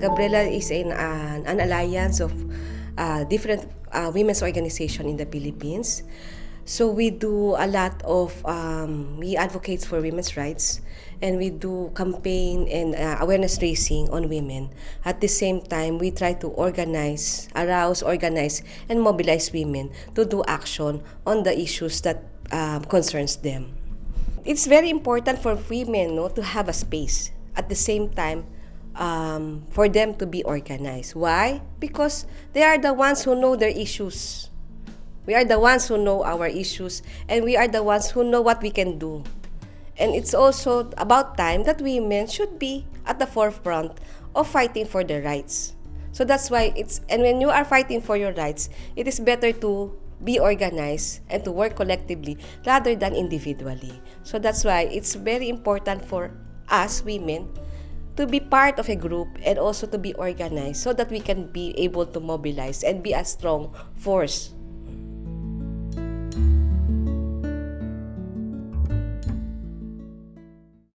Gabriela is in an, an alliance of uh, different uh, women's organization in the Philippines. So we do a lot of, um, we advocate for women's rights and we do campaign and uh, awareness raising on women. At the same time, we try to organize, arouse, organize, and mobilize women to do action on the issues that um, concerns them. It's very important for women no, to have a space. At the same time, um, for them to be organized. Why? Because they are the ones who know their issues. We are the ones who know our issues and we are the ones who know what we can do. And it's also about time that women should be at the forefront of fighting for their rights. So that's why it's, and when you are fighting for your rights, it is better to be organized and to work collectively rather than individually. So that's why it's very important for us women to be part of a group and also to be organized so that we can be able to mobilize and be a strong force